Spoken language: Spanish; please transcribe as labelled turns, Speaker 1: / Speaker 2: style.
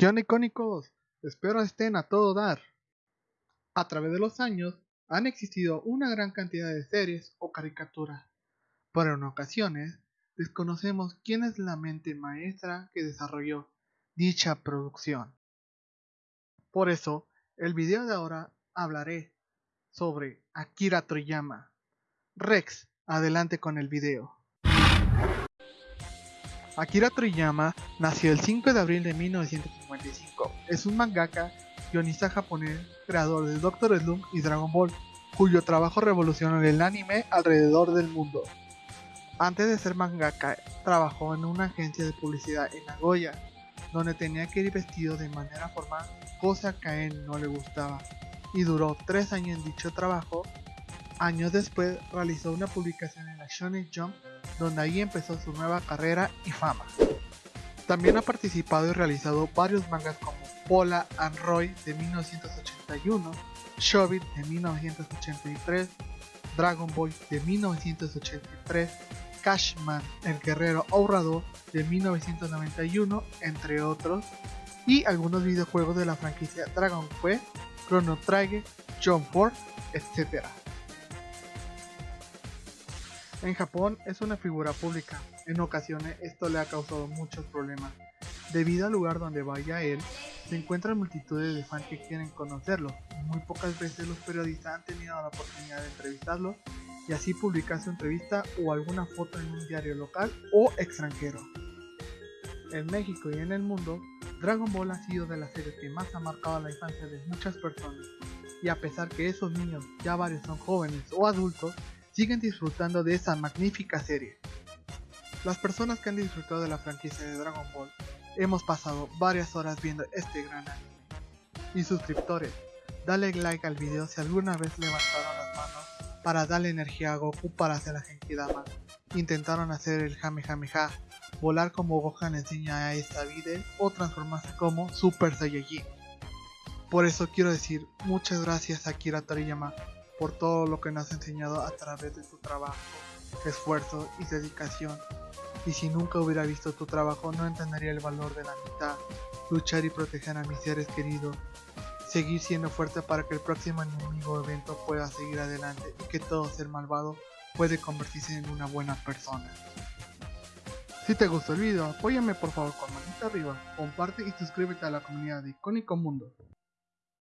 Speaker 1: ¿Qué onda icónicos? Espero estén a todo dar. A través de los años han existido una gran cantidad de series o caricaturas, pero en ocasiones desconocemos quién es la mente maestra que desarrolló dicha producción. Por eso, el video de ahora hablaré sobre Akira Toriyama. Rex, adelante con el video. Akira Toriyama nació el 5 de abril de 1955. Es un mangaka, guionista japonés, creador de Doctor Slump y Dragon Ball, cuyo trabajo revolucionó el anime alrededor del mundo. Antes de ser mangaka, trabajó en una agencia de publicidad en Nagoya, donde tenía que ir vestido de manera formal, cosa que a él no le gustaba, y duró tres años en dicho trabajo. Años después realizó una publicación en la Shonen Jump donde ahí empezó su nueva carrera y fama. También ha participado y realizado varios mangas como Pola and Roy de 1981, Shobit de 1983, Dragon Ball de 1983, Cashman, el guerrero ahorrador de 1991, entre otros, y algunos videojuegos de la franquicia Dragon Quest, Chrono Trigger, John Ford, etc. En Japón es una figura pública, en ocasiones esto le ha causado muchos problemas. Debido al lugar donde vaya él, se encuentran multitudes de fans que quieren conocerlo, muy pocas veces los periodistas han tenido la oportunidad de entrevistarlo y así publicar su entrevista o alguna foto en un diario local o extranjero. En México y en el mundo, Dragon Ball ha sido de las series que más ha marcado la infancia de muchas personas, y a pesar que esos niños ya varios son jóvenes o adultos, siguen disfrutando de esa magnífica serie. Las personas que han disfrutado de la franquicia de Dragon Ball hemos pasado varias horas viendo este gran anime. Y suscriptores, dale like al video si alguna vez levantaron las manos para darle energía a Goku para hacer la Genkidama. Intentaron hacer el Kamehameha, volar como Gohan enseña a esta vida o transformarse como Super Saiyajin. Por eso quiero decir muchas gracias a Kira Toriyama por todo lo que nos has enseñado a través de tu trabajo, esfuerzo y dedicación. Y si nunca hubiera visto tu trabajo no entendería el valor de la mitad. Luchar y proteger a mis seres queridos. Seguir siendo fuerte para que el próximo enemigo evento pueda seguir adelante y que todo ser malvado puede convertirse en una buena persona. Si te gustó el video, apóyame por favor con manita arriba, comparte y suscríbete a la comunidad de Icónico Mundo.